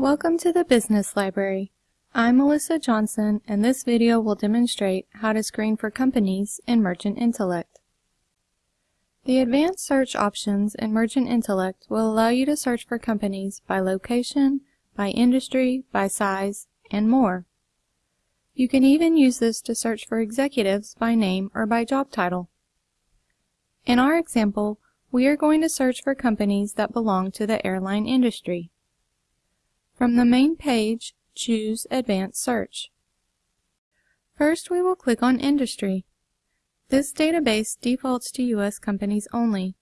Welcome to the Business Library. I'm Melissa Johnson and this video will demonstrate how to screen for companies in Mergent Intellect. The advanced search options in Mergent Intellect will allow you to search for companies by location, by industry, by size, and more. You can even use this to search for executives by name or by job title. In our example, we are going to search for companies that belong to the airline industry. From the main page, choose Advanced Search. First, we will click on Industry. This database defaults to U.S. companies only,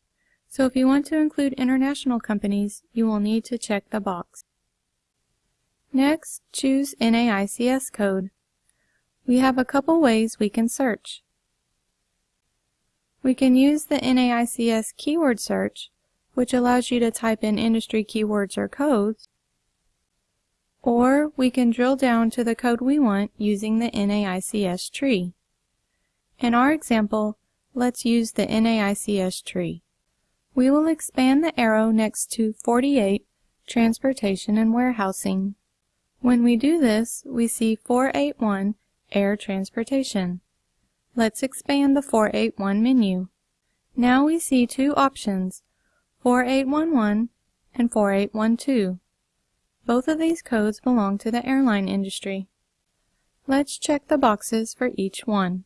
so if you want to include international companies, you will need to check the box. Next, choose NAICS code. We have a couple ways we can search. We can use the NAICS keyword search, which allows you to type in industry keywords or codes, or we can drill down to the code we want using the NAICS tree. In our example, let's use the NAICS tree. We will expand the arrow next to 48, Transportation and Warehousing. When we do this, we see 481, Air Transportation. Let's expand the 481 menu. Now we see two options, 4811 and 4812. Both of these codes belong to the airline industry. Let's check the boxes for each one.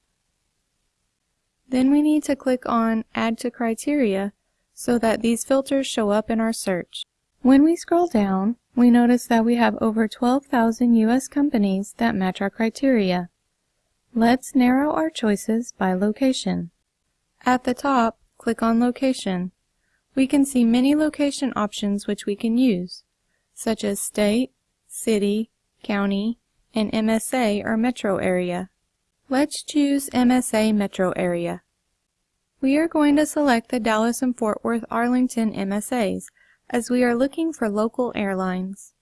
Then we need to click on Add to Criteria so that these filters show up in our search. When we scroll down, we notice that we have over 12,000 U.S. companies that match our criteria. Let's narrow our choices by location. At the top, click on Location. We can see many location options which we can use such as state, city, county, and MSA or metro area. Let's choose MSA metro area. We are going to select the Dallas and Fort Worth Arlington MSAs as we are looking for local airlines.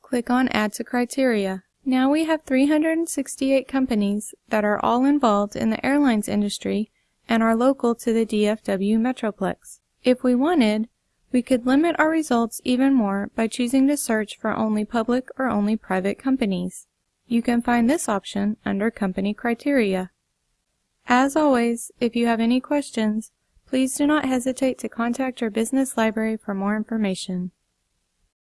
Click on Add to Criteria. Now we have 368 companies that are all involved in the airlines industry and are local to the DFW Metroplex. If we wanted, we could limit our results even more by choosing to search for only public or only private companies. You can find this option under Company Criteria. As always, if you have any questions, please do not hesitate to contact your business library for more information.